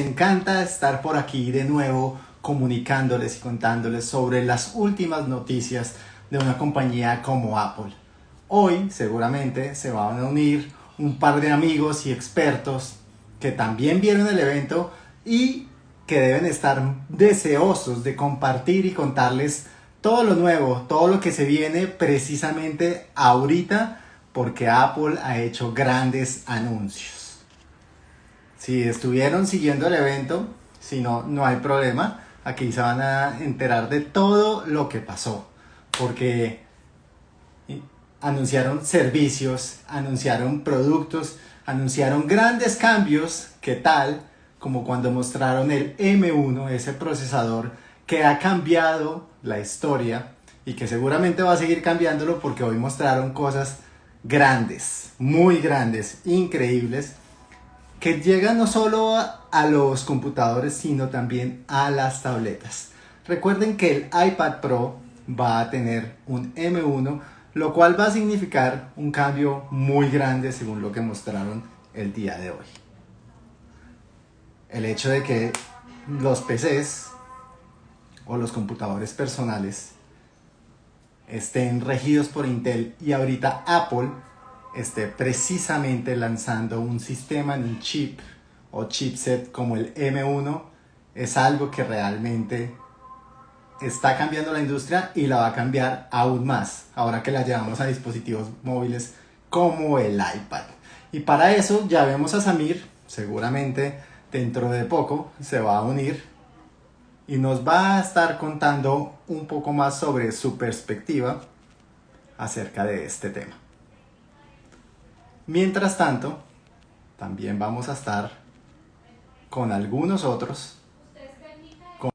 encanta estar por aquí de nuevo comunicándoles y contándoles sobre las últimas noticias de una compañía como Apple. Hoy seguramente se van a unir un par de amigos y expertos que también vieron el evento y que deben estar deseosos de compartir y contarles todo lo nuevo, todo lo que se viene precisamente ahorita porque Apple ha hecho grandes anuncios. Si estuvieron siguiendo el evento, si no, no hay problema, aquí se van a enterar de todo lo que pasó, porque anunciaron servicios, anunciaron productos, anunciaron grandes cambios, que tal como cuando mostraron el M1, ese procesador que ha cambiado la historia y que seguramente va a seguir cambiándolo porque hoy mostraron cosas grandes, muy grandes, increíbles, que llegan no solo a, los computadores, sino también a las tabletas. Recuerden que el iPad Pro va a tener un M1, lo cual va a significar un cambio muy grande según lo que mostraron el día de hoy. El hecho de que los PCs o los computadores personales estén regidos por Intel y ahorita Apple esté precisamente lanzando un sistema en un chip o chipset como el M1 es algo que realmente está cambiando la industria y la va a cambiar aún más ahora que la llevamos a dispositivos móviles como el iPad. Y para eso ya vemos a Samir, seguramente dentro de poco se va a unir y nos va a estar contando un poco más sobre su perspectiva acerca de este tema. Mientras tanto, también vamos a estar con algunos otros, con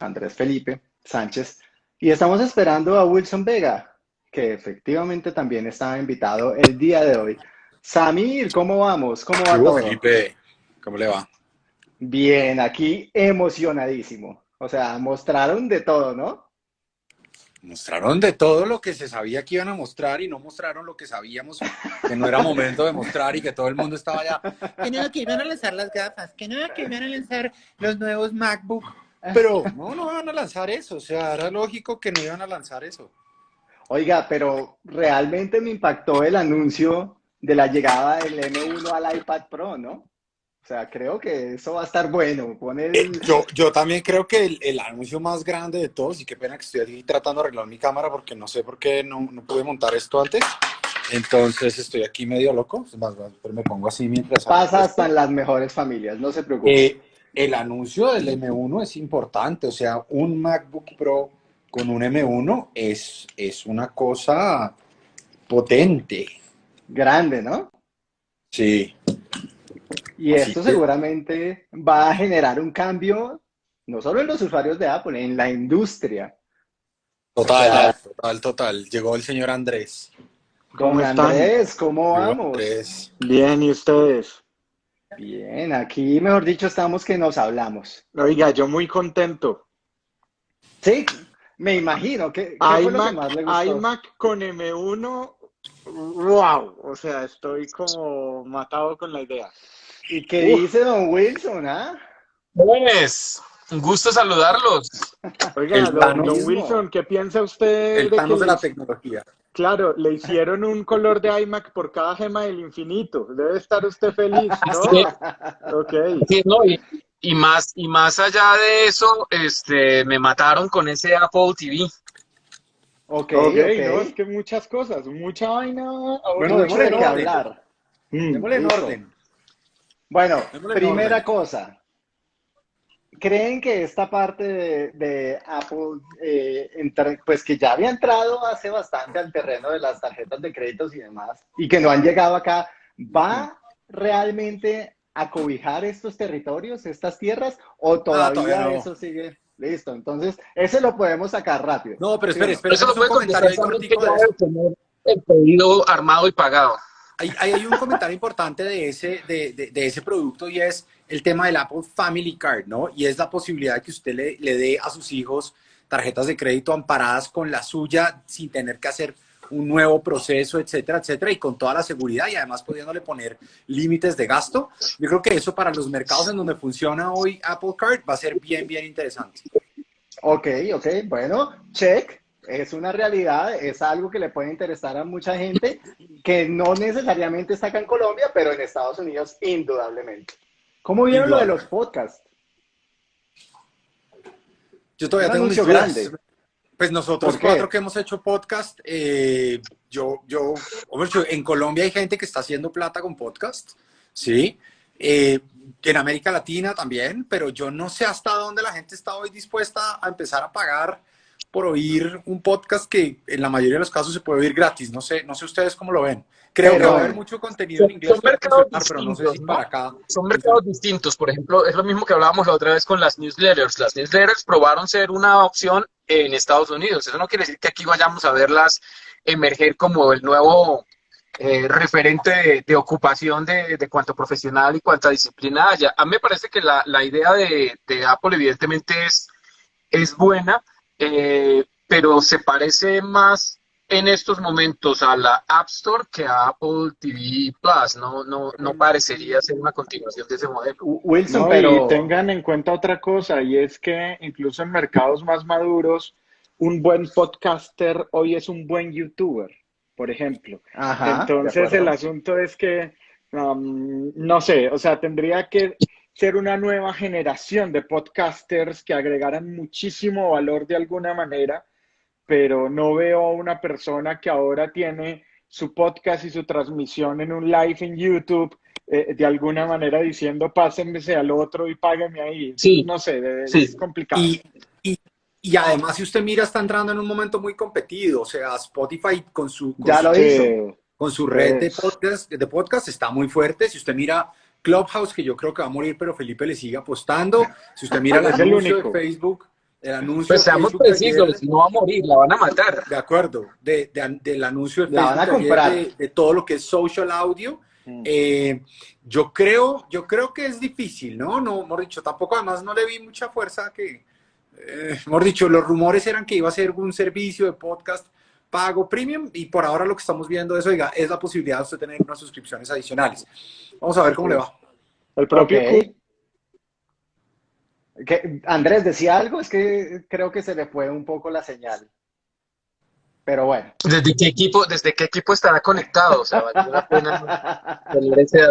Andrés Felipe Sánchez, y estamos esperando a Wilson Vega, que efectivamente también estaba invitado el día de hoy. Samir, ¿cómo vamos? ¿Cómo va todo? Felipe, ¿cómo le va? Bien, aquí emocionadísimo. O sea, mostraron de todo, ¿no? Mostraron de todo lo que se sabía que iban a mostrar y no mostraron lo que sabíamos que no era momento de mostrar y que todo el mundo estaba ya. Que no, que iban a lanzar las gafas, que no, que iban a lanzar los nuevos MacBook. Pero no, no iban a lanzar eso. O sea, era lógico que no iban a lanzar eso. Oiga, pero realmente me impactó el anuncio de la llegada del M1 al iPad Pro, ¿no? O sea, creo que eso va a estar bueno. Eh, yo, yo también creo que el, el, anuncio más grande de todos, y qué pena que estoy aquí tratando de arreglar mi cámara porque no sé por qué no, no pude montar esto antes. Entonces estoy aquí medio loco, más, pero me pongo así mientras... Pasa hasta en las mejores familias, no se preocupe. Eh, el anuncio del M1 es importante, o sea, un MacBook Pro con un M1 es, es una cosa potente. Grande, ¿no? Sí. Y esto seguramente va a generar un cambio, no solo en los usuarios de Apple, en la industria. Total, total, total. Llegó el señor Andrés. ¿Cómo Andrés? ¿Cómo vamos? Bien, ¿y ustedes? Bien, aquí mejor dicho estamos que nos hablamos. Oiga, yo muy contento. Sí, me imagino. que iMac con M1, wow, o sea, estoy como matado con la idea. ¿Y qué dice don Wilson, ah? Pues, un gusto saludarlos. Oiga, don, Wilson, ¿qué piensa usted El de, de la tecnología. Claro, le hicieron un color de iMac por cada gema del infinito. Debe estar usted feliz, ¿no? Sí. Okay. Sí, no, y, más, y más allá de eso, este, me mataron con ese Apple TV. Ok, ok, no, es que muchas cosas, mucha vaina. Bueno, démosle que hablar. Mm, démosle en orden. Bueno, primera cosa. ¿Creen que esta parte de, Apple, eh, pues que ya había entrado hace bastante al terreno de las tarjetas de créditos y demás, y que no han llegado acá, va realmente a cobijar estos territorios, estas tierras, o todavía, eso sigue? Listo, entonces ese lo podemos sacar rápido. No, pero espere, espere, eso lo puede comentar el pedido armado y pagado hay, hay, un comentario importante de ese, de, de, ese producto y es el tema del Apple Family Card, ¿no? Y es la posibilidad de que usted le, le dé a sus hijos tarjetas de crédito amparadas con la suya sin tener que hacer un nuevo proceso, etcétera, etcétera, y con toda la seguridad y además pudiéndole poner límites de gasto. Yo creo que eso para los mercados en donde funciona hoy Apple Card va a ser bien, bien interesante. Ok, ok, bueno, check. Es una realidad, es algo que le puede interesar a mucha gente que no necesariamente está acá en Colombia, pero en Estados Unidos indudablemente. ¿Cómo vieron lo de los podcasts? Yo todavía tengo mis grande. Pues nosotros cuatro que hemos hecho podcast, eh, yo, yo, hombre, yo- en Colombia hay gente que está haciendo plata con podcast, ¿sí? Eh, en América Latina también, pero yo no sé hasta dónde la gente está hoy dispuesta a empezar a pagar por oír un podcast que en la mayoría de los casos se puede oír gratis. No sé, no sé ustedes cómo lo ven. Creo Pero- que va a haber mucho contenido en Son- inglés son mercados funcionar, pero no sé si distintos, para ¿no? acá. Son mercados distintos. Por ejemplo, es lo mismo que hablábamos la otra vez con las newsletters. Las newsletters probaron ser una opción en Estados Unidos. Eso no quiere decir que aquí vayamos a verlas emerger como el nuevo eh, referente de, de ocupación de, de cuanto profesional y cuanta disciplina haya. A mí me parece que la, la idea de, de Apple evidentemente es, es buena, eh, pero se parece más en estos momentos a la App Store que a Apple TV Plus. No, no, no parecería ser una continuación de ese modelo. Wilson, No, pero y tengan en cuenta otra cosa, y es que incluso en mercados más maduros, un buen podcaster hoy es un buen youtuber, por ejemplo. Ajá, Entonces el asunto es que, um, no sé, o sea, tendría que ser una nueva generación de podcasters que agregaran muchísimo valor de alguna manera, pero no veo a una persona que ahora tiene su podcast y su transmisión en un live en YouTube, eh, de alguna manera diciendo pásenmese al otro y páguenme ahí. Sí, No sé, de- sí. es complicado. Y, y, y además, si usted mira, está entrando en un momento muy competido. O sea, Spotify con su, con Ya su, lo Sí. hizo. con su red de Es- podcast, de podcast está muy fuerte. Si usted mira Clubhouse, que yo creo que va a morir, pero Felipe le sigue apostando. Si usted mira el anuncio único. de Facebook, el anuncio Pues de seamos precisos, ayer- no va a morir, la van a matar. de acuerdo, de, de- del anuncio de La van a Facebook de ayer comprar. de, de todo lo que es social audio. Mm. Eh, yo creo, yo creo que es difícil, ¿no? No, mejor dicho, tampoco además no le vi mucha fuerza que, eh, mejor dicho, los rumores eran que iba a ser un servicio de podcast pago premium y por ahora lo que estamos viendo eso, oiga, es la posibilidad de usted tener unas suscripciones adicionales. Vamos a ver cómo le va. El propio Ok. ¿Qué- Andrés decía algo, es que creo que se le fue un poco la señal. Pero bueno. ¿Desde qué equipo, desde qué equipo estará conectado? O sea, la pena.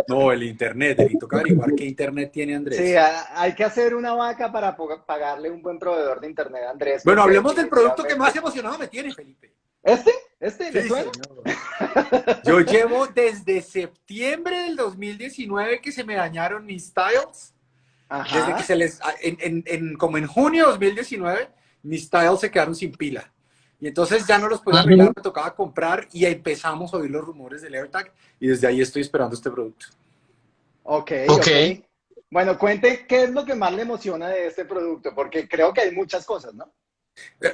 No, el internet, y toca averiguar qué internet tiene Andrés. Sí, hay que hacer una vaca para pagarle un buen proveedor de internet a Andrés. bueno, hablemos del producto que más emocionado me tiene, Felipe. ¿Este? ¿Este? ¿Le Sí, suena? señor. Yo llevo desde septiembre del 2019 que se me dañaron mis styles. Desde Ajá. que se les, en, en- en- como en junio de 2019, mis styles se quedaron sin pila. Y entonces ya no los podía arreglar, me tocaba comprar y empezamos a oír los rumores del AirTag y desde ahí estoy esperando este producto. Ok, Ok. ok. Bueno, cuente qué es lo que más le emociona de este producto, porque creo que hay muchas cosas, ¿no?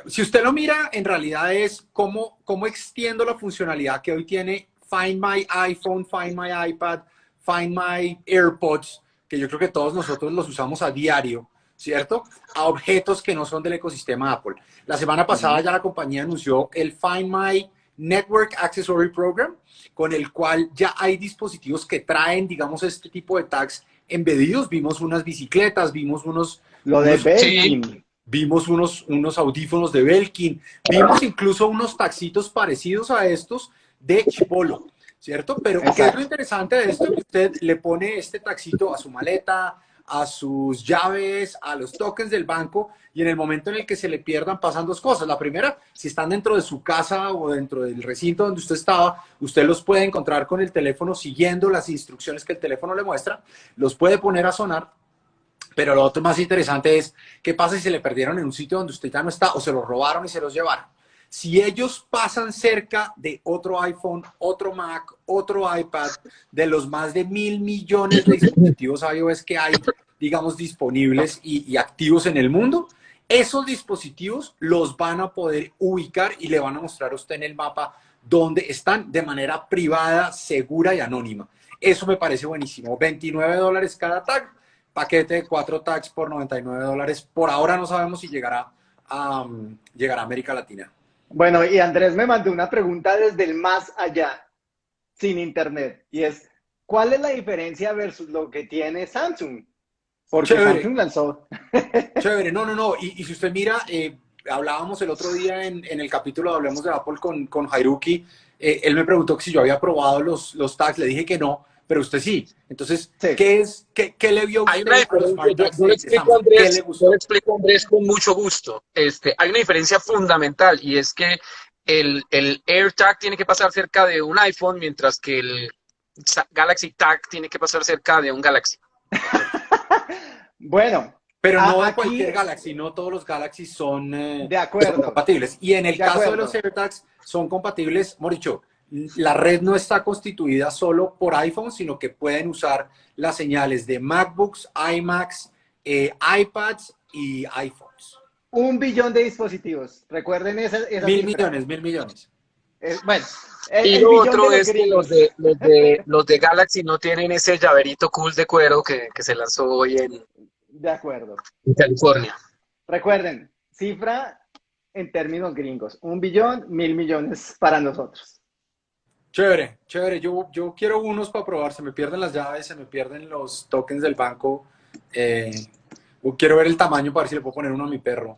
Si usted lo mira, en realidad es cómo, cómo extiendo la funcionalidad que hoy tiene Find My iPhone, Find My iPad, Find My AirPods, que yo creo que todos nosotros los usamos a diario, ¿cierto? A objetos que no son del ecosistema Apple. La semana pasada ya la compañía anunció el Find My Network Accessory Program, con el cual ya hay dispositivos que traen, digamos, este tipo de tags embedidos. Vimos unas bicicletas, vimos unos Lo de Belkin. Vimos unos, unos audífonos de Belkin, vimos incluso unos taxitos parecidos a estos de Chipolo, ¿cierto? Pero ¿qué es Exacto. lo interesante de esto? Que usted le pone este taxito a su maleta, a sus llaves, a los tokens del banco y en el momento en el que se le pierdan pasan dos cosas. La primera, si están dentro de su casa o dentro del recinto donde usted estaba, usted los puede encontrar con el teléfono siguiendo las instrucciones que el teléfono le muestra, los puede poner a sonar pero lo otro más interesante es qué pasa si se le perdieron en un sitio donde usted ya no está o se los robaron y se los llevaron. Si ellos pasan cerca de otro iPhone, otro Mac, otro iPad, de los más de mil millones de dispositivos iOS que hay, digamos, disponibles y, y activos en el mundo, esos dispositivos los van a poder ubicar y le van a mostrar a usted en el mapa dónde están de manera privada, segura y anónima. Eso me parece buenísimo. 29 dólares cada tag paquete de cuatro tags por 99 dólares. Por ahora no sabemos si llegará a, um, llegará a América Latina. Bueno, y Andrés me mandó una pregunta desde el más allá, sin internet, y es, ¿cuál es la diferencia versus lo que tiene Samsung? Porque Chévere. Samsung lanzó... Chévere, no, no, no. Y, y si usted mira, eh, hablábamos el otro día en, en el capítulo de Hablemos de Apple con, con Jairuki, eh, él me preguntó que si yo había probado los, los tags, le dije que no, pero usted sí. Entonces, Sí. ¿qué, es, qué, qué le vio Hay usted una diferencia, yo, yo le explico a Andrés, le yo gustó? le explico a Andrés con mucho gusto. Este, hay una diferencia fundamental y es que el, el AirTag tiene que pasar cerca de un iPhone, mientras que el Galaxy Tag tiene que pasar cerca de un Galaxy. Bueno, Pero no de aquí- cualquier Galaxy, no todos los Galaxy son, eh, De acuerdo. son compatibles. Y en el De caso de los AirTags, son compatibles, hemos dicho, la red no está constituida solo por iPhone, sino que pueden usar las señales de MacBooks, iMacs, eh, iPads y iPhones. un billón de dispositivos. Recuerden esa, esa Mil cifra. millones, mil millones. Eh, bueno, el, Y el lo otro es que los de, los, de, los de Galaxy no tienen ese llaverito cool de cuero que, que se lanzó hoy en, De acuerdo. en California. Recuerden, cifra en términos gringos. Un billón, mil millones para nosotros. Chévere, chévere. Yo, yo quiero unos para probar. Se me pierden las llaves, se me pierden los tokens del banco. Eh, quiero ver el tamaño para ver si le puedo poner uno a mi perro.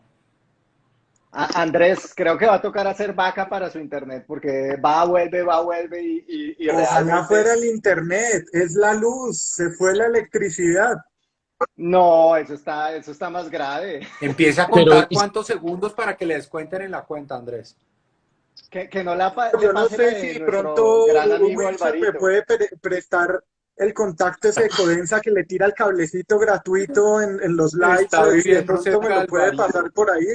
Andrés, creo que va a tocar hacer vaca para su internet, porque va, vuelve, va, vuelve y, y, y Ojalá realmente- fuera el internet, es la luz, se fue la electricidad. No, eso está, eso está más grave. Empiece a Pero- contar cuántos segundos para que le descuenten en la cuenta, Andrés. Que, que no la Yo no sé de si de pronto me puede pre- prestar el contacto ese de Codensa que le tira el cablecito gratuito en, en los Está si de pronto me lo puede pasar por ahí.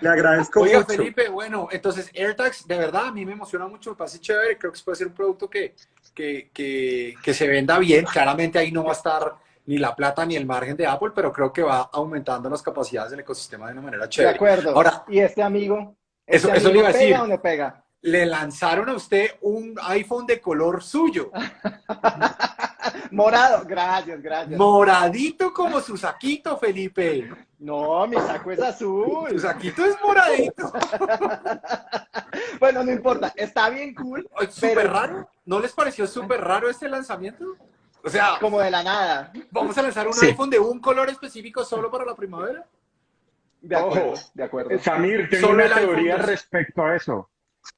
Le agradezco Oiga, mucho. Felipe, bueno, entonces AirTags, de verdad, a mí me emociona mucho, me parece chévere, creo que puede ser un producto que, que, que, que se venda bien. Claramente ahí no va a estar ni la plata ni el margen de Apple, pero creo que va aumentando las capacidades del ecosistema de una manera De chévere. acuerdo. Ahora- ¿Y este amigo? Eso- ¿Este eso le iba a decir. ¿Pega o no pega? Le lanzaron a usted un iPhone de color suyo, Morado. Gracias, gracias. moradito como su saquito, Felipe. No, mi saco es Su azul. saquito es moradito. Bueno, no importa. Está bien cool, Súper Pero- raro. ¿No les pareció súper raro este lanzamiento? O sea, como de la nada. vamos a lanzar un Sí. iPhone de un color específico solo para la primavera. De acuerdo, Ojo. de acuerdo. Samir, tengo Solo una iPhone teoría 12. respecto a eso.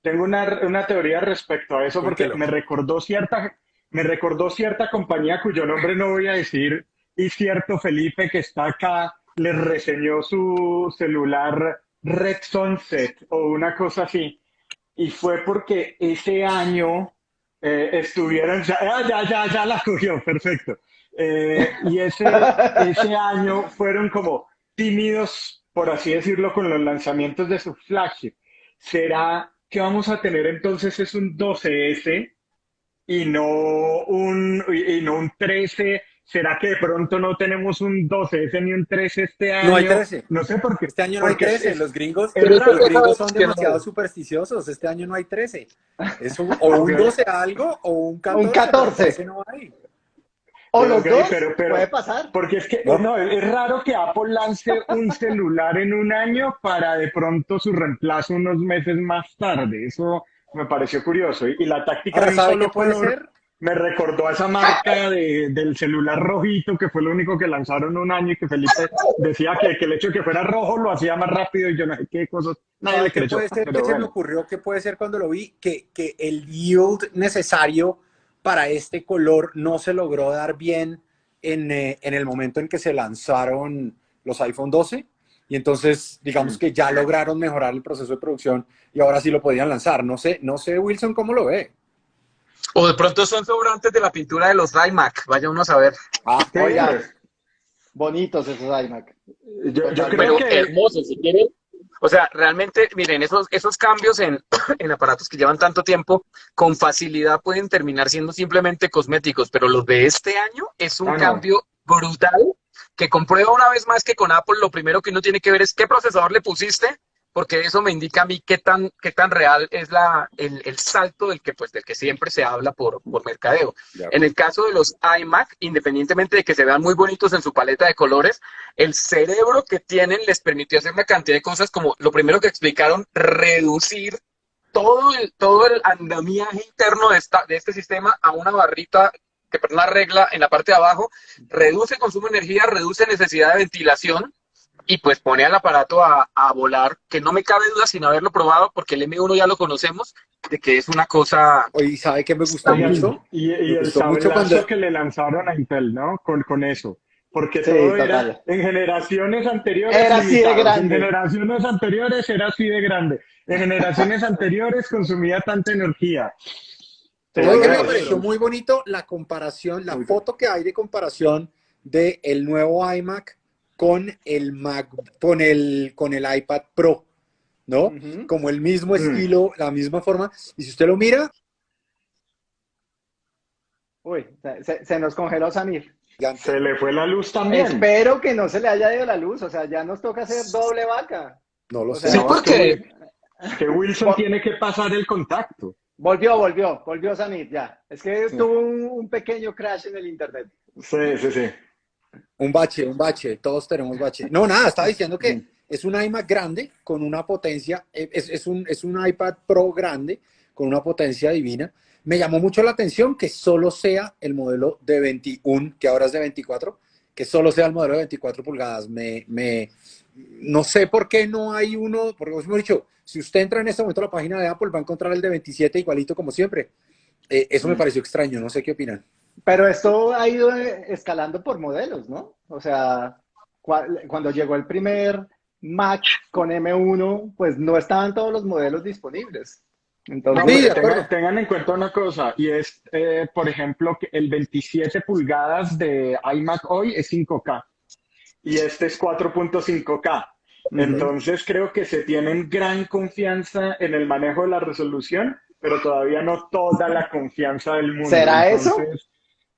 Tengo una, una teoría respecto a eso porque me recordó cierta, me recordó cierta compañía cuyo nombre no voy a decir y cierto Felipe que está acá le reseñó su celular Red Sunset o una cosa así. Y fue porque ese año eh, estuvieron, ya, ah, ya, ya, ya la cogió, perfecto. Eh, y ese, ese año fueron como tímidos, por así decirlo, con los lanzamientos de su flagship. ¿Será que vamos a tener entonces es un 12S y no un, y no un 13? ¿Será que de pronto no tenemos un 12S ni un 13 este año? No hay 13. No sé por qué. Este año no hay Porque 13. es- Los gringos, es los raro. gringos son demasiado supersticiosos. Este año no hay 13. Es un- o un Ok. 12 algo o un 14. Un 14. pero 13 no hay. O Pero, los dos, pero- pero- puede pasar. Porque es que ¿No? no, es raro que Apple lance un celular en un año para de pronto su reemplazo unos meses más tarde. Eso me pareció curioso. Y, y la táctica de un ¿sabe solo puede color ser? me recordó a esa marca de- del celular rojito que fue lo único que lanzaron un año y que Felipe decía que, que el hecho de que fuera rojo lo hacía más rápido y yo no sé qué cosas. Nadie le ¿Qué creyó. puede ser pero que se me bueno. ocurrió? ¿Qué puede ser cuando lo vi? Que, que el yield necesario para este color no se logró dar bien en, eh, en el momento en que se lanzaron los iPhone 12. Y entonces, digamos que ya lograron mejorar el proceso de producción y ahora sí lo podían lanzar. No sé, no sé, Wilson, cómo lo ve. O de pronto son sobrantes de la pintura de los iMac. Vaya uno a saber. Ah, Sí, Oiga, pues, bonitos esos iMac. yo, yo creo Pero que hermosos, si quieren. O sea, realmente, miren, esos, esos cambios en, en aparatos que llevan tanto tiempo, con facilidad pueden terminar siendo simplemente cosméticos, pero los de este año es un Ah, no. cambio brutal que comprueba una vez más que con Apple lo primero que uno tiene que ver es qué procesador le pusiste porque eso me indica a mí qué tan, qué tan real es la, el, el salto del que, pues, del que siempre se habla por, por mercadeo. En el caso de los iMac, independientemente de que se vean muy bonitos en su paleta de colores, el cerebro que tienen les permitió hacer una cantidad de cosas como lo primero que explicaron, reducir todo el, todo el andamiaje interno de, esta, de este sistema a una barrita que por una regla en la parte de abajo, reduce consumo de energía, reduce necesidad de ventilación, y pues pone al aparato a, a, volar, que no me cabe duda sin haberlo probado, porque el M1 ya lo conocemos, de que es una cosa... Oye, ¿sabe qué me gustó Y, mucho? y, y Me el sablazo cuando- que le lanzaron a Intel, ¿no? Con, con eso. Porque Sí, todo total. era en generaciones anteriores. Era así de grande. En generaciones anteriores era así de grande. En generaciones anteriores consumía tanta energía. ¿Sabe qué me Todo pareció eso. muy bonito? La comparación, la Muy foto que hay de comparación de el nuevo iMac con el Mac, con el, con el iPad Pro, ¿no? Como el mismo Mm. estilo, la misma forma. Y si usted lo mira, Uy, se, nos congeló Samir. gigante. Se le fue la luz también. Espero que no se le haya ido la luz, o sea, ya nos toca hacer doble vaca. no lo O sé. sea, Sí, porque Que Wilson tiene que pasar el contacto. Volvió, volvió, volvió Samir, ya. Es que tuvo un, un pequeño crash en el internet. Sí, sí, sí. Un bache, un bache, todos tenemos bache. No, nada, estaba diciendo que es un iMac grande con una potencia, eh, es, es un, es un iPad Pro grande con una potencia divina. Me llamó mucho la atención que solo sea el modelo de 21, que ahora es de 24, que solo sea el modelo de 24 pulgadas. Me, me, no sé por qué no hay uno, porque os hemos dicho, si usted entra en este momento a la página de Apple, va a encontrar el de 27 igualito como siempre. Eh, eso me pareció extraño, no sé qué opinan. Pero esto ha ido eh, escalando por modelos, ¿no? O sea, cua- cuando llegó el primer Mac con M1, pues no estaban todos los modelos disponibles. No, Entonces, Sí, tengan, tengan en cuenta una cosa, y es, eh, por ejemplo, que el 27 pulgadas de iMac hoy es 5K y este es 4.5K. Entonces creo que se tienen gran confianza en el manejo de la resolución, pero todavía no toda la confianza del mundo. ¿Será eso?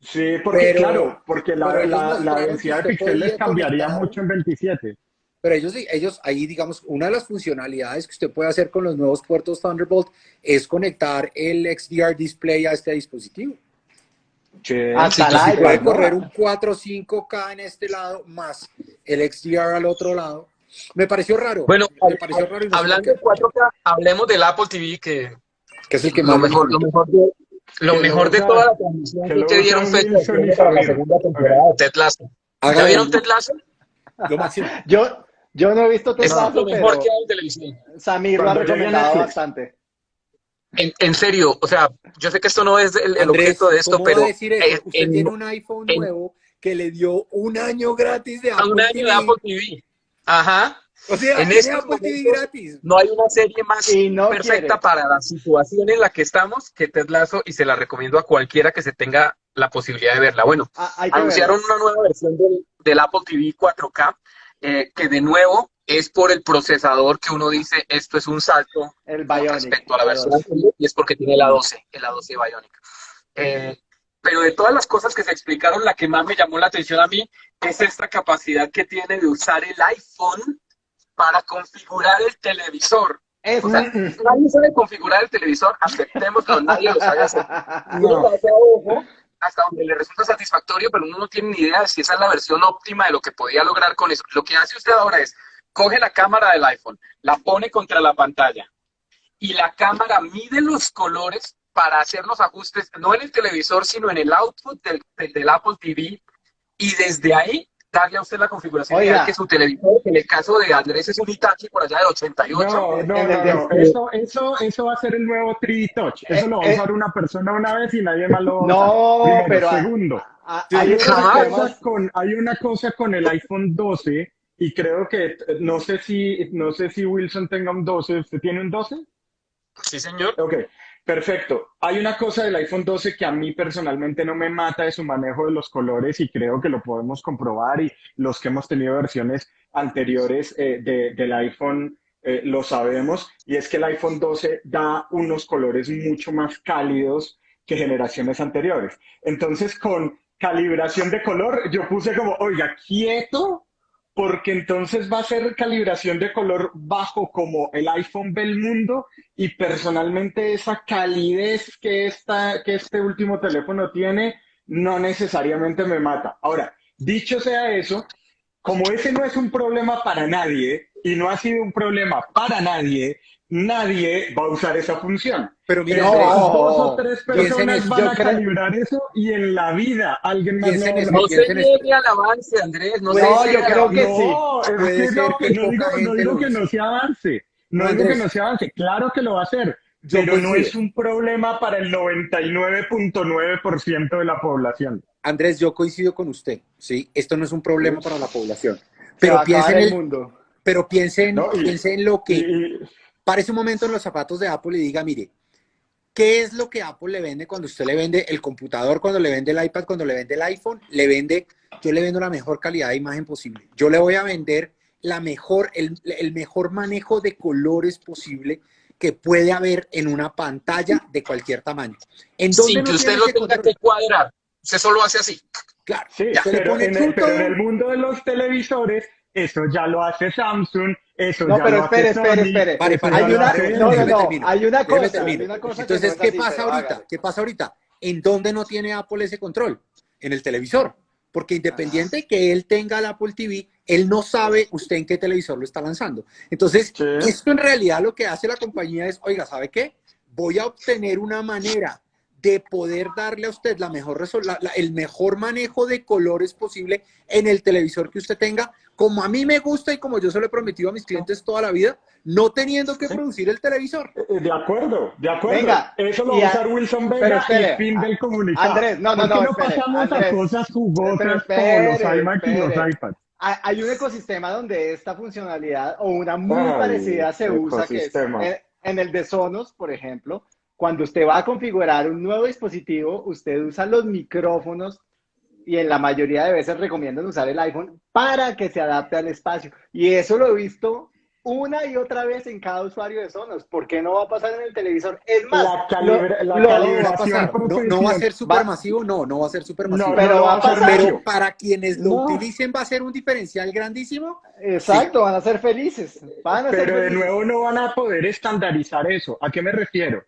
Sí, porque Pero- claro, porque la, la- la densidad de píxeles cambiaría conectar- mucho en 27. Pero ellos, sí- ellos ahí, digamos, una de las funcionalidades que usted puede hacer con los nuevos puertos Thunderbolt es conectar el XDR display a este dispositivo. Sí, Hasta la Puede correr un 4 o 5K en este lado más el XDR al otro lado. Me pareció raro. Bueno, me pareció raro hablando de 4K, hablemos del Apple TV, que que es el que lo más me mejor, lo mejor de, lo mejor de toda la transmisión que te dieron para la segunda temporada de Ted Lasso. ¿Ya vieron Ted Lasso? yo, yo no he visto Es Teslazo, lo mejor pero que hay en televisión. Samir lo ha recomendado bastante. En, en serio, o sea, yo sé que esto no es el, el Andrés, objeto de esto, ¿cómo pero a decir eso? eh, Usted en- tiene un iPhone en- nuevo que le dio un año gratis de a Apple un año TV. de Apple TV. Ajá. O sea, En estos Apple TV gratis. No hay una serie más no perfecta quiere. para la situación en la que estamos que Ted Lasso y se la recomiendo a cualquiera que se tenga la posibilidad de verla. Bueno, Ah, anunciaron una nueva versión del, del Apple TV 4K eh, que de nuevo es por el procesador que uno dice esto es un salto El con Bionic. respecto a la versión anterior y es porque tiene el A12, el A12 Bionic. Eh, pero de todas las cosas que se explicaron, la que más me llamó la atención a mí es esta capacidad que tiene de usar el iPhone para configurar el televisor. Es- O sea, nadie sabe configurar el televisor, aceptémoslo, nadie lo sabe hacer. A ojo hasta donde le resulta satisfactorio, pero uno no tiene ni idea de si esa es la versión óptima de lo que podía lograr con eso. Lo que hace usted ahora es, coge la cámara del iPhone, la pone contra la pantalla y la cámara mide los colores para hacer los ajustes, no en el televisor, sino en el output del, del- del Apple TV y desde ahí darle a usted la configuración Oiga. ideal que su televisor, en el caso de Andrés es un Hitachi por allá del 88, No, no, no, no. Eso, eso, eso va a ser el nuevo 3D Touch. Eso lo va a Eh, usar una persona una vez y nadie más lo va a No. Primero. pero- Segundo, Sí, hay una, cosa con, hay una cosa con el iPhone 12 y creo que, eh, no sé si, no sé si Wilson tenga un 12. ¿Usted tiene un 12? sí señor, Ok, perfecto. Hay una cosa del iPhone 12 que a mí personalmente no me mata de su manejo de los colores y creo que lo podemos comprobar y los que hemos tenido versiones anteriores eh, de- del iPhone eh, lo sabemos y es que el iPhone 12 da unos colores mucho más cálidos que generaciones anteriores. Entonces con calibración de color yo puse como, oiga, quieto porque entonces va a ser calibración de color bajo como el iPhone ve el mundo y personalmente esa calidez que, esta, que este último teléfono tiene no necesariamente me mata. Ahora, dicho sea eso, como ese no es un problema para nadie y no ha sido un problema para nadie, nadie va a usar esa función. Pero mira, Andrés, dos o tres personas van a creo- calibrar eso y en la vida alguien más Piensa lo en eso. va a No Piensa se niegue al avance, Andrés. No, se no, yo creo que no, sí. es Puede que ser no, que no digo, no digo que no se avance, no No, digo que no se avance, claro que lo va a hacer, Yo pero no es un problema para el 99.9% de la población. Andrés, yo coincido con usted, ¿sí? Esto no es un problema para la población. Pero a piense acabar en el mundo. pero piense en, ¿no? Y- piense en lo que, Y- y- parece un momento en los zapatos de Apple y diga, mire, ¿qué es lo que Apple le vende cuando usted le vende el computador, cuando le vende el iPad, cuando le vende el iPhone? Le vende, yo le vendo la mejor calidad de imagen posible. Yo le voy a vender la mejor, el, el mejor manejo de colores posible que puede haber en una pantalla de cualquier tamaño. ¿En dónde Sin no que usted lo tenga control? que cuadrar. Usted solo hace así. Claro, Sí, pero pone en, el, pero en el mundo de los televisores, eso ya lo hace Samsung, eso No, ya pero espere, espere, espere. Pare, eso pare, ya Hay una, no, no, no, hay una cosa, hay una cosa que Entonces, no ¿qué así, pasa ahorita? hágale. ¿Qué pasa ahorita? ¿En dónde no tiene Apple ese control? En el televisor. Porque independiente que él tenga el Apple TV, él no sabe usted en qué televisor lo está lanzando. Entonces, Sí. esto en realidad lo que hace la compañía es, oiga, ¿sabe qué? Voy a obtener una manera de poder darle a usted la mejor la- el mejor manejo de colores posible en el televisor que usted tenga, como a mí me gusta y como yo se lo he prometido a mis clientes toda la vida, no teniendo que producir el televisor. Eh, De acuerdo, de acuerdo. Venga, Eso lo va a usar Wilson Vega espere, y fin del comunicado. Andrés, no, no, ¿Por qué no, no espere, pasamos Andrés. a cosas jugosas espere, como los iMac y los iPads? Hay un ecosistema donde esta funcionalidad o una muy Ay, parecida se usa, que es ecosistema. en, en el de Sonos, por ejemplo, cuando usted va a configurar un nuevo dispositivo, usted usa los micrófonos y en la mayoría de veces recomiendan usar el iPhone para que se adapte al espacio. Y eso lo he visto una y otra vez en cada usuario de Sonos. ¿Por qué no va a pasar en el televisor? Es más, La calibra- la lo- No va a calibración pasar. No, no va a ser supermasivo, no, no va a ser supermasivo. No, pero no va a pasar. Pero para quienes lo No. utilicen va a ser un diferencial grandísimo. exacto, van a ser felices. Van a ser Pero de nuevo no van a poder estandarizar eso. ¿A qué me refiero?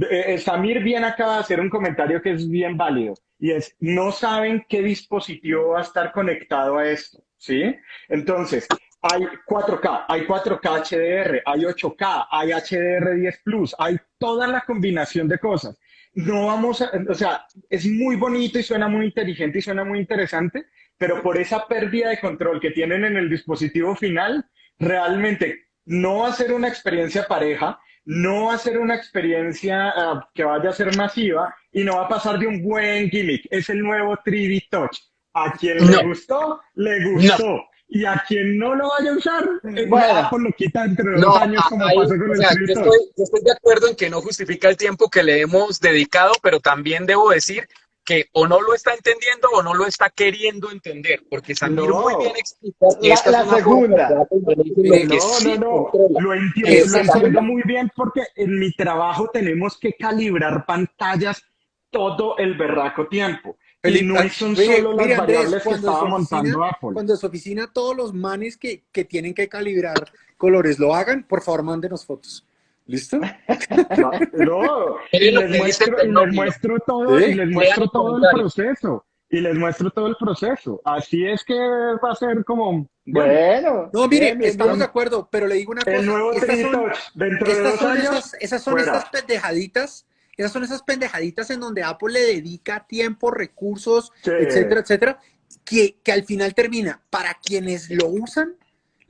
Eh, eh, Samir bien acaba de hacer un comentario que es bien válido y es, no saben qué dispositivo va a estar conectado a esto, ¿sí? Entonces, hay 4K, hay 4K HDR, hay 8K, hay HDR10 Plus, hay toda la combinación de cosas. No vamos a, o sea, es muy bonito y suena muy inteligente y suena muy interesante, pero por esa pérdida de control que tienen en el dispositivo final, realmente no va a ser una experiencia pareja, no va a ser una experiencia ah, que vaya a ser masiva y no va a pasar de un buen gimmick. Es el nuevo 3D Touch. A quien No. le gustó, le gustó. Y a quien no lo vaya a usar, eh, Bueno. Apple lo quita entre dos No, años como ahí, pasó con o el sea, 3D yo Touch. estoy, yo estoy de acuerdo en que no justifica el tiempo que le hemos dedicado, pero también debo decir que o no lo está entendiendo o no lo está queriendo entender, porque Samir No. muy bien explica La- esta la es segunda. que No, sí no, no. Lo entiendo, Esa lo entiendo segunda. muy bien porque en mi trabajo tenemos que calibrar pantallas todo el berraco tiempo. Y Felipe, no son mire, solo las mire, Andrés, variables que cuando estaba montando oficina- Apple. Cuando en su oficina todos los manes que, que tienen que calibrar colores lo hagan, por favor, mándenos fotos. ¿Listo? No, no, y les muestro, y les muestro todo, Sí. y les muestro el todo el proceso. Y les muestro todo el proceso. Así es que va a ser como Bueno. No, mire, bien, estamos bien. de acuerdo, pero le digo una cosa. el nuevo estas 3D son-. Dentro de Estas dos son, años, esas, esas son fuera. estas pendejaditas, esas son esas pendejaditas en donde Apple le dedica tiempo, recursos, Sí. etcétera, etcétera, que, que al final termina, para quienes lo usan,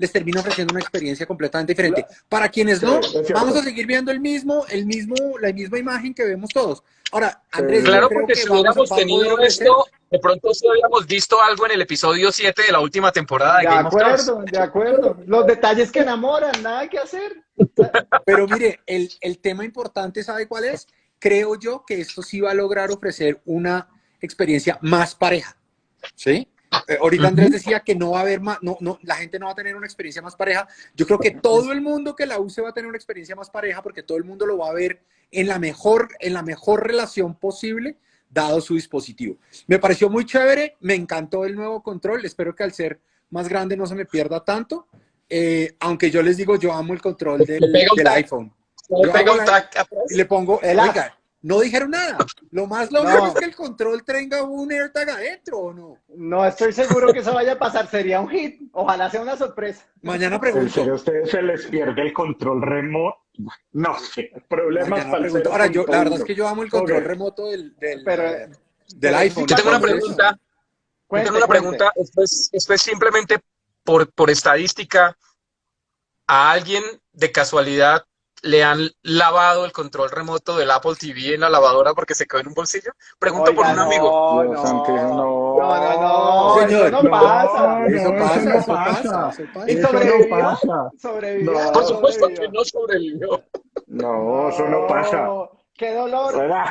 les termina ofreciendo una experiencia completamente diferente. Para quienes no, vamos a seguir viendo el mismo, el mismo, la misma imagen que vemos todos. Ahora, Andrés, Claro, porque que si hubiéramos tenido esto, de pronto sí habíamos visto algo en el episodio 7 de la última temporada de De Game of Thrones. acuerdo, de acuerdo. Los detalles que enamoran, nada que hacer. Pero mire, el, el tema importante, ¿sabe cuál es? Creo yo que esto sí va a lograr ofrecer una experiencia más pareja. ¿Sí? Eh, ahorita Andrés decía que no va a haber más, no, no, la gente no va a tener una experiencia más pareja. Yo creo que todo el mundo que la use va a tener una experiencia más pareja porque todo el mundo lo va a ver en la mejor, en la mejor relación posible, dado su dispositivo. Me pareció muy chévere, me encantó el nuevo control. Espero que al ser más grande no se me pierda tanto. Eh, aunque yo les digo, yo amo el control del, iPhone. Le un la- y le pongo, El oiga, no dijeron nada. Lo más lógico No. es que el control tenga un AirTag adentro, ¿o no? No estoy seguro que eso vaya a pasar, sería un hit. Ojalá sea una sorpresa. Mañana ¿En serio a pregunto. ustedes se les pierde el control remoto? No sé, problemas Mañana para el pregunto. Ahora, yo, la verdad es 0.1. que yo amo el control Ok. remoto del, del, Pero- del pero iPhone. Yo tengo una pregunta. Yo Cuente, tengo una pregunta. Esto es, esto es simplemente por, por estadística. ¿A alguien de casualidad le han lavado el control remoto del Apple TV en la lavadora porque se quedó en un bolsillo? Pregunto por un amigo. No, Dios no, no, no. no, no, Señor, eso no, pasa. no, Eso pasa, eso no eso pasa, pasa. eso pasa. ¿Y Eso no pasa. Sobrevivió. No. Por supuesto que no sobrevivió. No, eso no pasa. Qué dolor. ¿Verdad?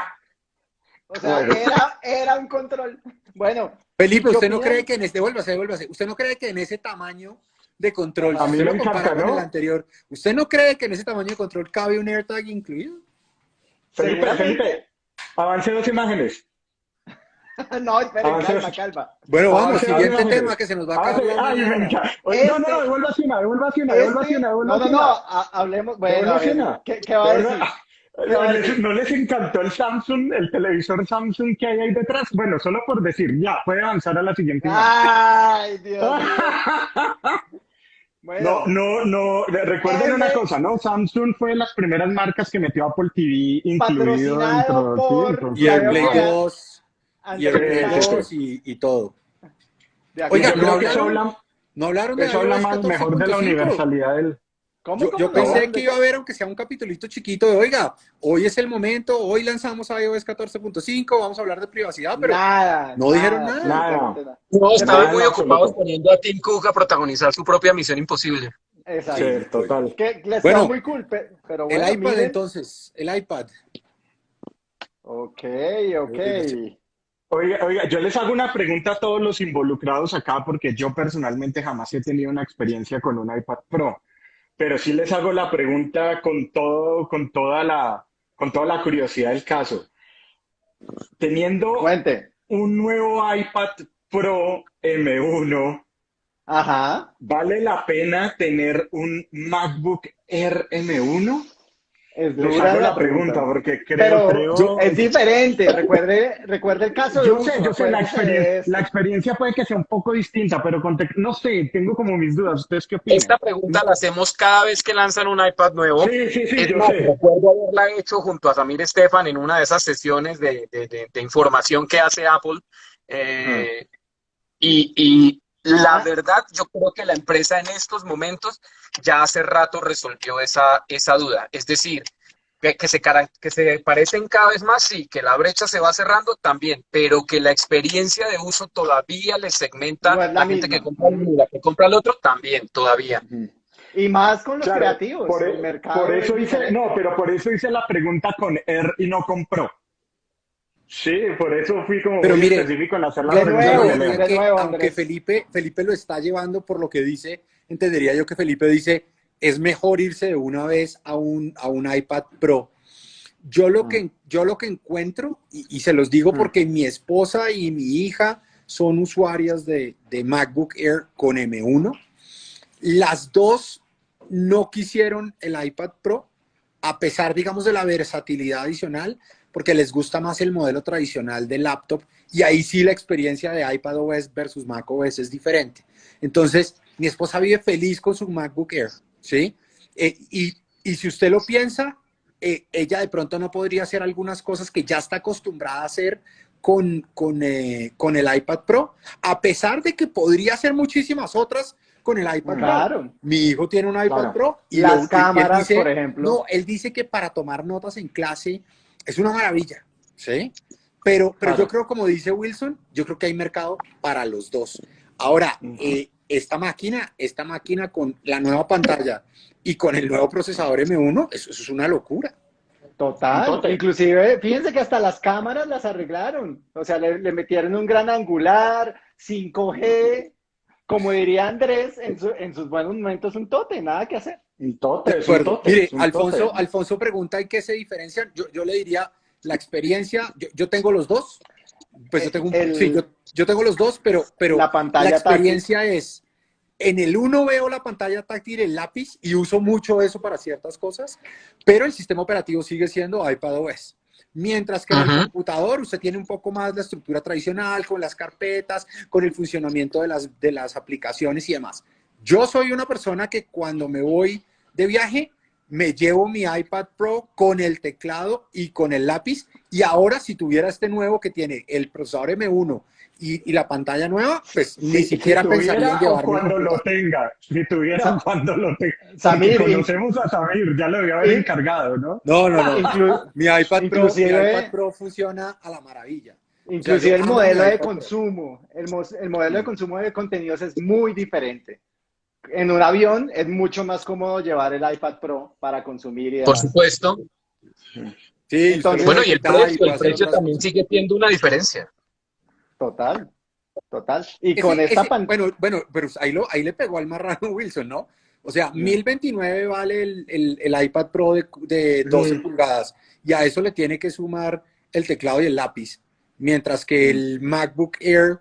O sea, Bueno. era, era un control. Bueno, Felipe, ¿Qué ¿usted no cree que en este, devuélvase, devuélvase, ¿usted no cree que en ese tamaño de control, A mí me encanta, con ¿no? el anterior, ¿usted no cree que en ese tamaño de control cabe un AirTag incluido? Felipe. Felipe, avance dos imágenes. no, Avance. calma, calma. Bueno, vamos, siguiente tema que se nos va a acabar. ay, No, no, Este- no, devuélvase una, devuélvase una, devuélvase Este- una, no, devuélvase no, no, ha- hablemos. Bueno, a ver. ¿qué, qué va a decir? ¿Qué va a. ¿No les encantó el Samsung, el televisor Samsung que hay ahí detrás? Bueno, solo por decir, ya, puede avanzar a la siguiente imagen. Ay, Dios No, Bueno, no, no, re- recuerden una cosa, ¿no? Samsung fue de las primeras marcas que metió Apple TV incluido dentro, sí, por- entonces, Y el Play veo que- 2, y el Play antes de- 2 y, y todo. Oiga, yo acuerdo. creo no que eso hablaron- habla, No hablaron de eso habla más mejor de la 14.5. universalidad del... ¿Cómo, Yo, cómo, yo no? pensé ¿De que iba a haber, aunque sea un capitulito chiquito, de, oiga, hoy es el momento, hoy lanzamos iOS 14.5, vamos a hablar de privacidad, pero Nada. no dijeron nada. nada. No, estaban muy ocupados absoluto. poniendo a Tim Cook a protagonizar su propia misión imposible. Exacto. Sí, total. Que les Bueno, muy cool, pe- pero bueno, el iPad miren. entonces, el iPad. Ok, ok. Oiga, oiga, yo les hago una pregunta a todos los involucrados acá porque yo personalmente jamás he tenido una experiencia con un iPad Pro, pero sí les hago la pregunta con todo, con toda la, con toda la curiosidad del caso. Teniendo Cuente. un nuevo iPad Pro M1, Ajá. ¿vale la pena tener un MacBook Air M1? Es dura hago la la pregunta porque creo, Pero creo... yo- es diferente. Recuerde, recuerde el caso de Yo uso, sé, yo sé, la de experiencia, la experiencia puede que sea un poco distinta, pero con tec- no sé, tengo como mis dudas. ¿Ustedes qué opinan? Esta pregunta la hacemos cada vez que lanzan un iPad nuevo. Sí, sí, sí, Es yo más, sé. recuerdo haberla hecho junto a Samir Estefan en una de esas sesiones de, de- de- de información que hace Apple. Eh, y, y la verdad, yo creo que la empresa en estos momentos ya hace rato resolvió esa, esa duda. Es decir, que, que se, que se parecen cada vez más, sí, que la brecha se va cerrando también, pero que la experiencia de uso todavía le segmenta No es la gente misma. que compra uno y la que compra el otro también, todavía. Y más con los Claro, creativos. por, el mercado por es eso hice, no, pero por eso hice la pregunta con Air y no con Pro. Sí, por eso fui como Pero muy mire, específico en hacer la de nuevo, de nuevo, aunque. Felipe, Felipe lo está llevando por lo que dice, entendería yo que Felipe dice, es mejor irse de una vez a un, a un iPad Pro. Yo lo, que, yo lo que encuentro, y, y se los digo Mm. porque mi esposa y mi hija son usuarias de, de MacBook Air con M1, las dos no quisieron el iPad Pro, a pesar, digamos, de la versatilidad adicional, porque les gusta más el modelo tradicional de laptop y ahí sí la experiencia de iPad OS versus Mac OS es diferente. Entonces, mi esposa vive feliz con su MacBook Air, ¿sí? Eh, y, y si usted lo piensa, eh, ella de pronto no podría hacer algunas cosas que ya está acostumbrada a hacer con, con, eh, con el iPad Pro, a pesar de que podría hacer muchísimas otras con el iPad Pro. Claro. Mi hijo tiene un iPad Claro. Pro y Las lo- cámaras, dice- por ejemplo. No, él dice que para tomar notas en clase es una maravilla, ¿sí? Pero, pero Claro. yo creo, como dice Wilson, yo creo que hay mercado para los dos. Ahora, eh, esta máquina, esta máquina con la nueva pantalla y con el nuevo procesador M1, eso, eso es una locura. Total. Total. Inclusive, fíjense que hasta las cámaras las arreglaron. O sea, le, le metieron un gran angular, 5G, como diría Andrés, en, su- en sus buenos momentos un tote, nada que hacer. Un tote, es un tote, Mire, es un Alfonso, tote. Alfonso pregunta en qué se diferencian. Yo, yo le diría la experiencia, yo, yo tengo los dos. Pues yo tengo un- El- sí, yo, yo tengo los dos, pero, pero La pantalla la experiencia es En el 1 veo la pantalla táctil, el lápiz, y uso mucho eso para ciertas cosas, pero el sistema operativo sigue siendo iPadOS. Mientras que en el computador usted tiene un poco más la estructura tradicional, con las carpetas, con el funcionamiento de las, de las aplicaciones y demás. Yo soy una persona que cuando me voy de viaje, me llevo mi iPad Pro con el teclado y con el lápiz. Y ahora, si tuviera este nuevo que tiene el procesador M1 y, y la pantalla nueva, pues ni siquiera si pensaría en o llevarme. cuando lo tenga, si tuviera No. cuando lo tenga. Samir, conocemos a Samir, ya lo debió haber encargado, ¿no? No, no, no. Inclu- Mi iPad, Pro, mi iPad Pro funciona a la maravilla. Inclusive yo el amo modelo de consumo, el, el modelo de consumo de contenidos es muy diferente. En un avión es mucho más cómodo llevar el iPad Pro para consumir y Por supuesto. Sí, Entonces- Bueno, y el precio, el también cosas. sigue teniendo una diferencia. Total, total. Y Ese- con esta ese- pantalla, Bueno, bueno, pero ahí, lo, ahí le pegó al marrano Wilson, ¿no? O sea, 1029 vale el, el- el iPad Pro de, de 12 Mm. pulgadas y a eso le tiene que sumar el teclado y el lápiz, mientras que el MacBook Air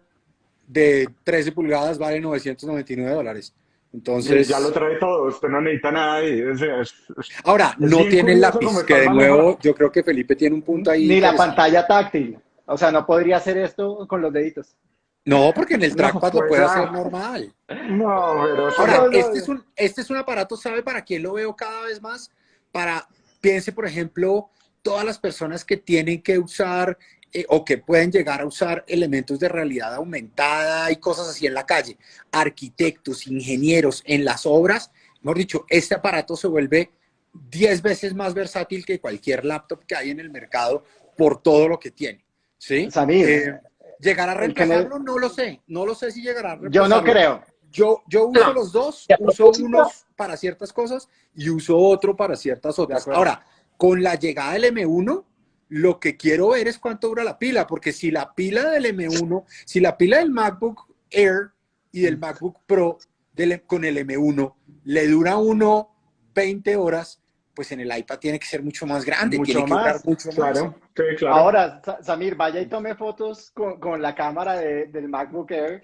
de 13 pulgadas vale 999 dólares. Entonces, ya lo trae todo, usted no necesita nada ahí. o sea, es- es- ahora, es no tiene el lápiz, que de nuevo yo creo que Felipe tiene un punto ahí. ni la pantalla táctil. O sea, no podría hacer esto con los deditos. No, porque en el No, trackpad lo pues, puede ah. hacer normal. No, pero Ahora, No, no, este es, un, este es un aparato, ¿sabe para quién lo veo cada vez más? Para, piense, por ejemplo, todas las personas que tienen que usar eh, o que pueden llegar a usar elementos de realidad aumentada y cosas así en la calle. Arquitectos, ingenieros, en las obras, mejor dicho, este aparato se vuelve 10 veces más versátil que cualquier laptop que hay en el mercado por todo lo que tiene. ¿Sí? Samir, Eh, ¿Llegará a me- reemplazarlo? No lo sé. No lo sé si llegará a yo no reemplazarlo. creo. Yo, yo uso No. los dos, uso propósito- unos para ciertas cosas y uso otro para ciertas otras. Ahora, con la llegada del M1, lo que quiero ver es cuánto dura la pila, porque si la pila del M1, si la pila del MacBook Air y del MacBook Pro del- con el M1 le dura uno 20 horas, pues en el iPad tiene que ser mucho más grande, Mucho tiene que más, durar mucho más. Claro, sí, claro. Ahora, Sa- Samir, vaya y tome fotos con, con la cámara de- del MacBook Air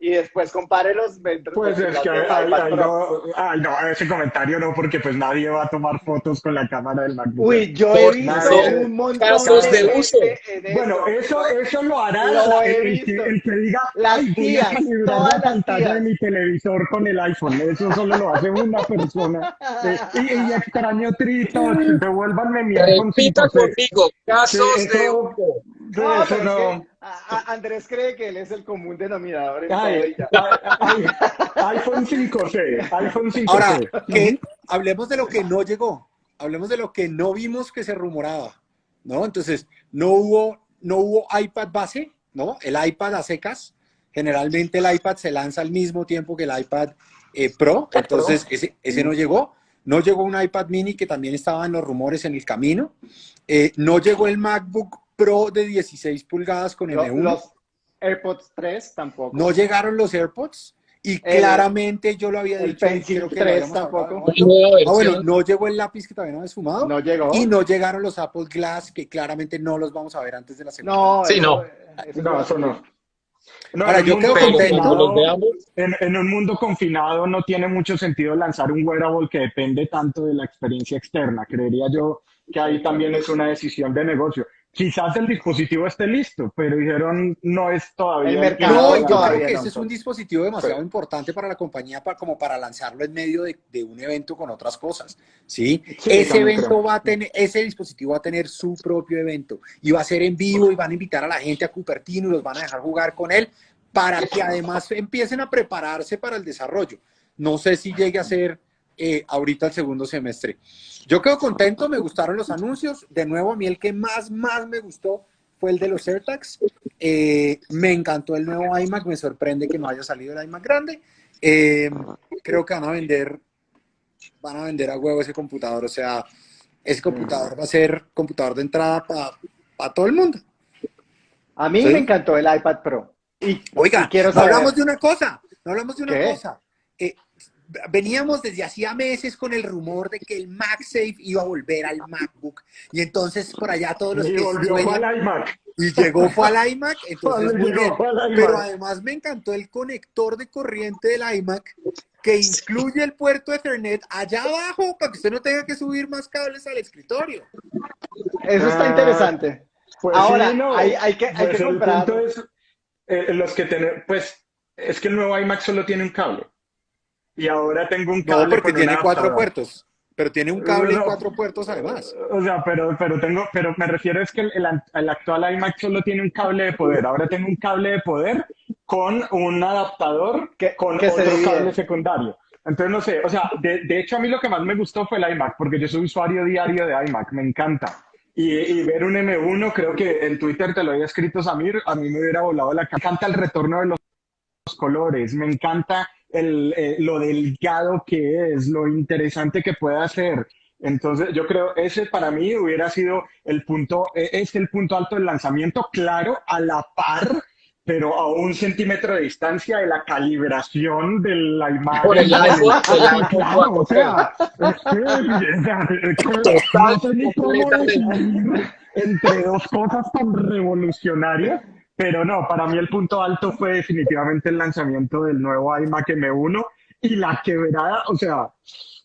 y después compare los metros. Pues de es que ay, ay, no, ay, no, ese comentario no, porque pues nadie va a tomar fotos con la cámara del MacBook. Uy, yo Por he visto nadie. un montón Casos de gente uso. en. Bueno, eso, eso lo hará Lo el, el que, el que diga, Las "Ay, voy tías, a calibrar todas la las pantalla tías. de mi televisor con el iPhone. Eso solo lo hace una persona. Eh, y, y extraño Trito, devuélvanme mi iPhone Repita 5C. conmigo, casos Sí, de eso- uso. Sí, No, eso pero es no. que a- a- Andrés cree que él es el común denominador en Ay, iPhone 5C, iPhone 5C. Ahora, que hablemos de lo que no llegó, hablemos de lo que no vimos que se rumoraba, ¿no? Entonces, no hubo, no hubo iPad base, ¿no? El iPad a secas, generalmente el iPad se lanza al mismo tiempo que el iPad eh, Pro, entonces ese, ese no llegó. No llegó un iPad mini que también estaba en los rumores en el camino. Eh, no llegó el MacBook Pro de 16 pulgadas con Lo- M1. Los AirPods 3 tampoco. No llegaron los AirPods y El- claramente yo lo había el dicho. creo que lo 3 habíamos hablado, tampoco. ¿no? Ah, bueno, no llegó el lápiz que todavía no había sumado No llegó. y no llegaron los Apple Glass que claramente no los vamos a ver antes de la segunda. No, Sí, eso- no. eso No, eso no. No, Ahora, en yo un quedo contento. En, en un mundo confinado no tiene mucho sentido lanzar un wearable que depende tanto de la experiencia externa. Creería yo que ahí también es una decisión de negocio. Quizás el dispositivo esté listo, pero dijeron no es todavía. El mercado No, yo todavía creo que no, ese es un dispositivo demasiado importante para la compañía para, como para lanzarlo en medio de, de un evento con otras cosas. ¿sí? Sí, ese evento creo. va a tener, ese dispositivo va a tener su propio evento y va a ser en vivo y van a invitar a la gente a Cupertino y los van a dejar jugar con él para que además empiecen a prepararse para el desarrollo. No sé si llegue a ser eh, ahorita el segundo semestre. Yo quedo contento, me gustaron los anuncios. De nuevo, a mí el que más, más me gustó fue el de los AirTags. Eh, me encantó el nuevo iMac, me sorprende que no haya salido el iMac grande. Eh, creo que van a vender, van a vender a huevo ese computador. O sea, ese computador va a ser computador de entrada para todo el mundo. A mí Sí. me encantó el iPad Pro. Y, Oiga, y quiero no hablamos de una cosa, no hablamos de una ¿Qué? cosa. Eh, veníamos desde hacía meses con el rumor de que el MagSafe iba a volver al MacBook. Y entonces por allá todos los Y que volvió sueñan- al iMac. y llegó fue al iMac, entonces muy Llegó bien. fue al iMac. Pero además me encantó el conector de corriente del iMac que incluye el puerto Ethernet allá abajo para que usted no tenga que subir más cables al escritorio. Eso está Ah, interesante. Pues Ahora, sí, no. hay, hay que, hay Pues que el comprar. punto es, eh, los que tener, pues, es que el nuevo iMac solo tiene un cable. Y ahora tengo un cable No, porque con un tiene cuatro adaptador. puertos. Pero tiene un cable y No. cuatro puertos además. O sea, pero, pero tengo, pero me refiero es que el, el- el actual iMac solo tiene un cable de poder. Ahora tengo un cable de poder con un adaptador Que- con que se otro divide. cable secundario. Entonces, no sé, o sea, de, de hecho a mí lo que más me gustó fue el iMac, porque yo soy usuario diario de iMac, me encanta. Y, y ver un M1, creo que en Twitter te lo había escrito Samir, a mí me hubiera volado la cara. Me encanta el retorno de los los colores, me encanta el, eh, lo delgado que es, lo interesante que puede hacer. Entonces, yo creo ese para mí hubiera sido el punto, eh, es el punto alto del lanzamiento, claro, a la par, pero a un centímetro de distancia de la calibración de la imagen. Por el iPhone claro, o 4. sea, entre dos cosas tan revolucionarias, pero no, para mí el punto alto fue definitivamente el lanzamiento del nuevo iMac M1 y la quebrada, o sea,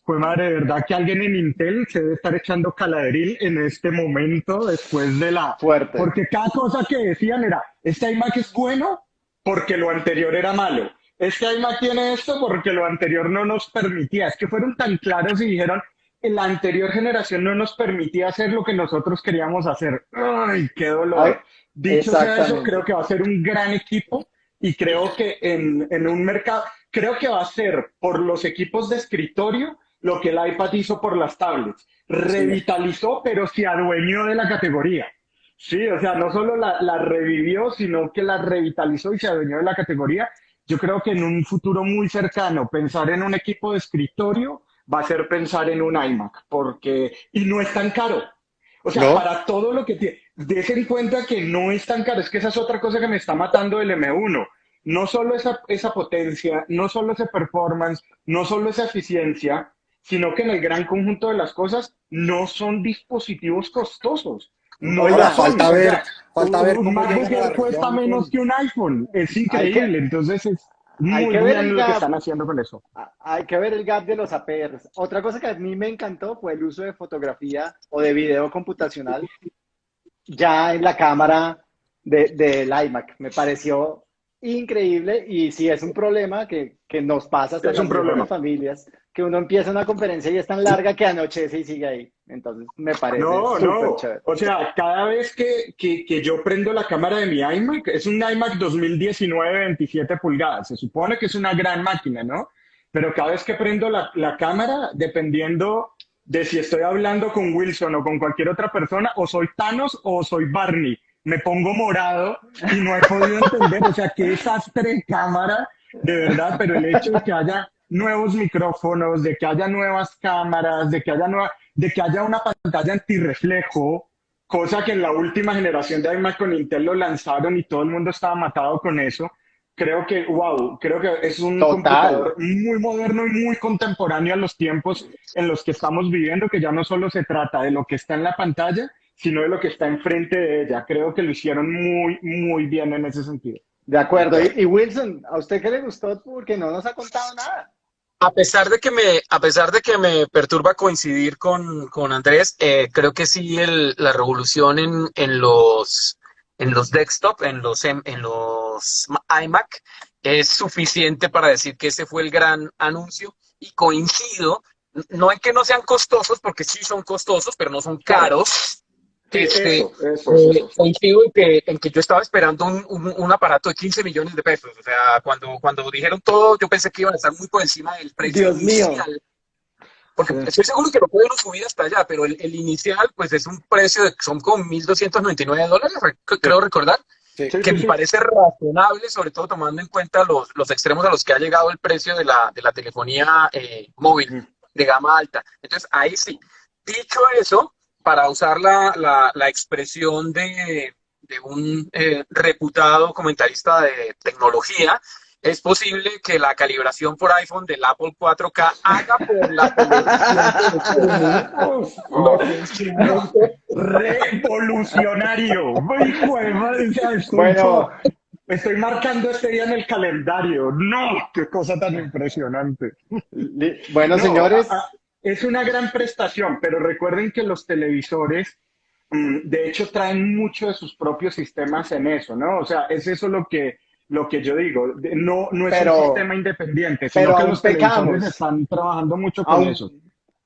fue madre, de verdad que alguien en Intel se debe estar echando caladril en este momento después de la... Fuerte. Porque cada cosa que decían era, este iMac es bueno porque lo anterior era malo. Este iMac tiene esto porque lo anterior no nos permitía. Es que fueron tan claros y dijeron, la anterior generación no nos permitía hacer lo que nosotros queríamos hacer. ¡Ay, qué dolor! Ay, Dicho sea eso, creo que va a ser un gran equipo y creo que en, en un mercado, creo que va a ser por los equipos de escritorio lo que el iPad hizo por las tablets. Revitalizó, pero se adueñó de la categoría. Sí, o sea, no solo la, la revivió, sino que la revitalizó y se adueñó de la categoría. Yo creo que en un futuro muy cercano, pensar en un equipo de escritorio va a ser pensar en un iMac, porque, y no es tan caro. O sea, ¿No? para todo lo que tiene, des en cuenta que no es tan caro, es que esa es otra cosa que me está matando del M1. No solo esa, esa potencia, no solo ese performance, no solo esa eficiencia, sino que en el gran conjunto de las cosas no son dispositivos costosos. No Oiga, falta O ver- sea, falta ver un MacBook Air cuesta menos que un iPhone. Es increíble. Entonces es hay muy que ver el lo que están haciendo con eso. Hay que ver el gap de los APRs. Otra cosa que a mí me encantó fue el uso de fotografía o de video computacional ya en la cámara de- del iMac. Me pareció increíble y sí es un problema que, que nos pasa hasta Es un las problema. familias, que uno empieza una conferencia y es tan larga que anochece y sigue ahí. Entonces me parece No, súper no. chévere. O sea, cada vez que, que, que yo prendo la cámara de mi iMac, es un iMac 2019 27 pulgadas. Se supone que es una gran máquina, ¿no? Pero cada vez que prendo la, la cámara, dependiendo de si estoy hablando con Wilson o con cualquier otra persona, o soy Thanos o soy Barney. Me pongo morado y no he podido entender, o sea, qué desastre de cámara, de verdad, pero el hecho de que haya nuevos micrófonos, de que haya nuevas cámaras, de que haya nueva, de que haya una pantalla antirreflejo, cosa que en la última generación de iMac con Intel lo lanzaron y todo el mundo estaba matado con eso. Creo que, wow, creo que es un Total. computador muy moderno y muy contemporáneo a los tiempos en los que estamos viviendo, que ya no solo se trata de lo que está en la pantalla, sino de lo que está enfrente de ella. Creo que lo hicieron muy, muy bien en ese sentido. De acuerdo. Y, y Wilson, ¿a usted qué le gustó? Porque no nos ha contado nada. A pesar de que me, a pesar de que me perturba coincidir con, con Andrés, eh, creo que sí el- la revolución en, en los en los desktop, en los em- en los iMac, es suficiente para decir que ese fue el gran anuncio y coincido, no en que no sean costosos, porque sí son costosos, pero no son caros. Este, Eso, eso, eh, eso. coincido en que, en que yo estaba esperando un, un- un aparato de 15 millones de pesos. O sea, cuando, cuando dijeron todo, yo pensé que iban a estar muy por encima del precio Dios mío. inicial. Porque estoy seguro que lo pueden subir hasta allá, pero el, el inicial, pues es un precio de, son como 1.299 dólares, creo recordar, Sí. Que sí, me sí. parece razonable, sobre todo tomando en cuenta los, los extremos a los que ha llegado el precio de la, de la telefonía eh, móvil de gama alta. Entonces, ahí sí. Dicho eso, para usar la, la, la expresión de, de un eh, reputado comentarista de tecnología, es posible que la calibración por iPhone del Apple 4K haga por la calibración Revolucionario. Bueno, estoy marcando este día en el calendario. No, qué cosa tan impresionante. bueno, No, señores, es una gran prestación, pero recuerden que los televisores, mm, de hecho, traen mucho de sus propios sistemas en eso, ¿no? O sea, es eso lo que, lo que yo digo. De- No, no es Pero- un sistema independiente, sino pero que aún los pecamos. están trabajando mucho con aún, eso.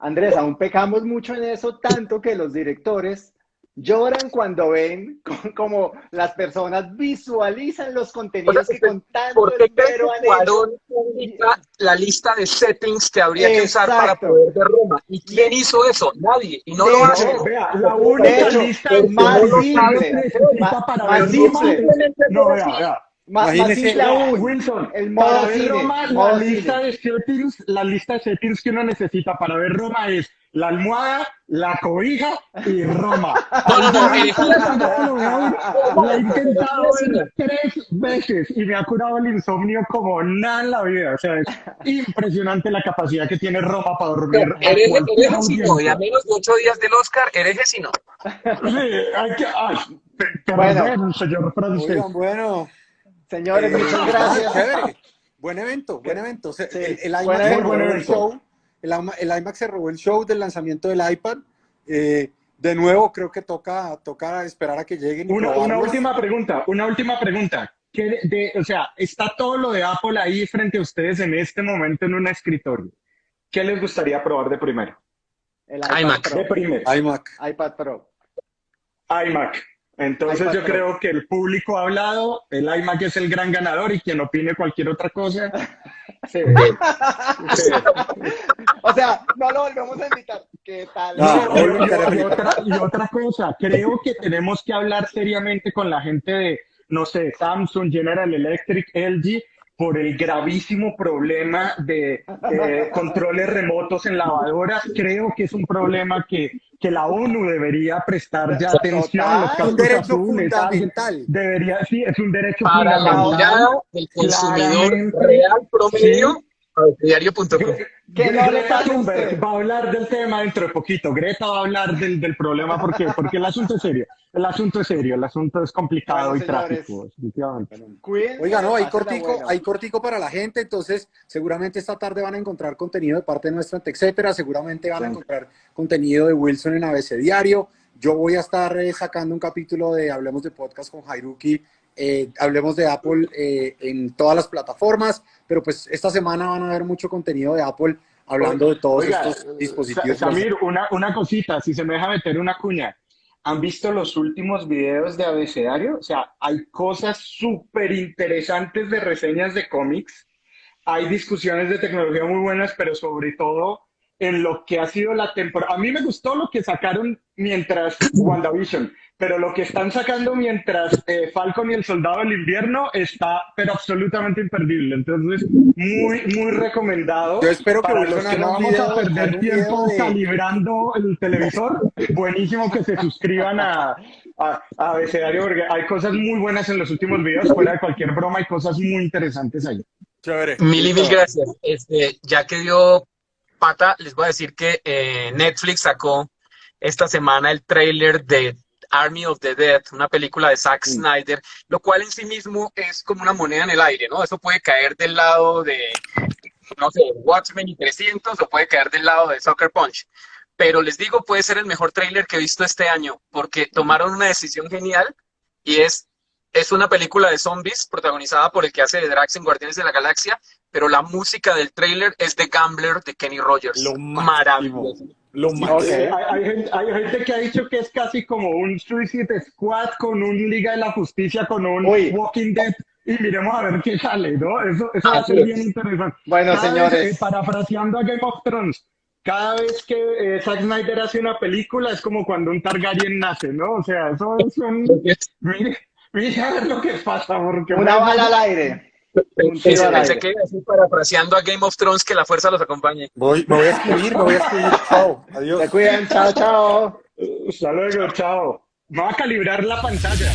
Andrés, aún pecamos mucho en eso, tanto que los directores lloran cuando ven co- como las personas visualizan los contenidos que con tanto ¿Por qué. Cuarón publica la lista de settings que habría que usar para Exacto. poder ver Roma? ¿Y quién hizo eso? Nadie. Y no De lo hecho, hace. Vea, la De única hecho, lista de más simple, más- más simple. No, vea, vea. Imagínese, aún, Wilson, el modo para ver cine, Roma, modo la lista de settings, la lista de settings que uno necesita para ver Roma es la almohada, la cobija y Roma. No, no, no, La he intentado ver tres veces y me ha curado el insomnio como nada en la vida. O sea, es impresionante la capacidad que tiene Roma para dormir. a Eres heresino y a menos de ocho días del Oscar, eres heresino. Sí, hay que. Ay, pe- Bueno. perdón, señor francés. Oigan, bueno. Señores, Eh, muchas gracias. chévere. Buen evento, buen evento. Sí, el, el buen iMac se robó el show. El, ima- el iMac se robó el show del lanzamiento del iPad. Eh, de nuevo, creo que toca, toca esperar a que lleguen. y Una, una última pregunta, una última pregunta. ¿Qué de, de- o sea, está todo lo de Apple ahí frente a ustedes en este momento en un escritorio. ¿Qué les gustaría probar de primero? El iMac. De Pro, primero, iMac. iPad Pro. iMac. Entonces yo creo que el público ha hablado, el iMac es el gran ganador y quien opine cualquier otra cosa. Sí. Sí. O sea, no lo volvemos a invitar. ¿Qué tal? No, No, y, otra, y otra cosa, creo que tenemos que hablar seriamente con la gente de, no sé, Samsung, General Electric, LG, por el gravísimo problema de eh, controles remotos en lavadoras. Creo que es un problema que, que la ONU debería prestar ya atención. Los Un cascos derecho azules, fundamental. Debería, sí, es un derecho Para la fundamental. mirada del consumidor real promedio, diario.com. Que no le Greta Thunberg va a hablar del tema dentro de poquito. Greta va a hablar del, del problema porque, porque el asunto es serio. El asunto es serio, el asunto es complicado Bueno, y trágico, Oiga, no, hay cortico, hay cortico para la gente, entonces seguramente esta tarde van a encontrar contenido de parte nuestra, etcétera. Seguramente van a encontrar contenido de Wilson en ABC Diario. Yo voy a estar eh, sacando un capítulo de Hablemos de Podcast con Jairuki, eh, Hablemos de Apple eh, en todas las plataformas, pero pues esta semana van a ver mucho contenido de Apple hablando de todos Oiga, estos dispositivos. Sa- Samir, una, una cosita, si se me deja meter una cuña. ¿Han visto los últimos videos de Abecedario? O sea, hay cosas súper interesantes de reseñas de cómics. Hay discusiones de tecnología muy buenas, pero sobre todo en lo que ha sido la temporada. A mí me gustó lo que sacaron mientras WandaVision, pero lo que están sacando mientras eh, Falcon y el Soldado del Invierno está, pero absolutamente imperdible. Entonces, muy, muy recomendado. Yo espero que para los que no vamos a perder tiempo de- calibrando el televisor, buenísimo que se suscriban a, a, a Abecedario porque hay cosas muy buenas en los últimos videos, fuera de cualquier broma, hay cosas muy interesantes ahí. Chévere. Mil y mil gracias. Este, ya que dio pata, les voy a decir que eh, Netflix sacó esta semana el tráiler de Army of the Dead, una película de Zack Snyder, lo cual en sí mismo es como una moneda en el aire, ¿no? Eso puede caer del lado de, no sé, Watchmen y 300 o puede caer del lado de Soccer Punch. Pero les digo, puede ser el mejor tráiler que he visto este año, porque tomaron una decisión genial y es, es una película de zombies protagonizada por el que hace de Drax en Guardianes de la Galaxia, pero la música del tráiler es de Gambler de Kenny Rogers. Lo. Maravilloso. Lo Ok. más. Eh, hay, hay gente, hay gente que ha dicho que es casi como un Suicide Squad con un Liga de la Justicia, con un Uy. Walking Dead. Y miremos a ver qué sale, ¿no? Eso, eso va a ser bien interesante. Bueno, Cada vez, señores. eh, parafraseando a Game of Thrones, cada vez que eh, Zack Snyder hace una película es como cuando un Targaryen nace, ¿no? O sea, eso es un... Mire, mire a ver lo que pasa, porque... Una bala al aire. Pensé, que iba a decir parafraseando a Game of Thrones que la fuerza los acompañe. Voy, me voy a escribir, me voy a escribir. Chao. Adiós. Se cuidan. Chao, chao. Hasta luego, chao. Va a calibrar la pantalla.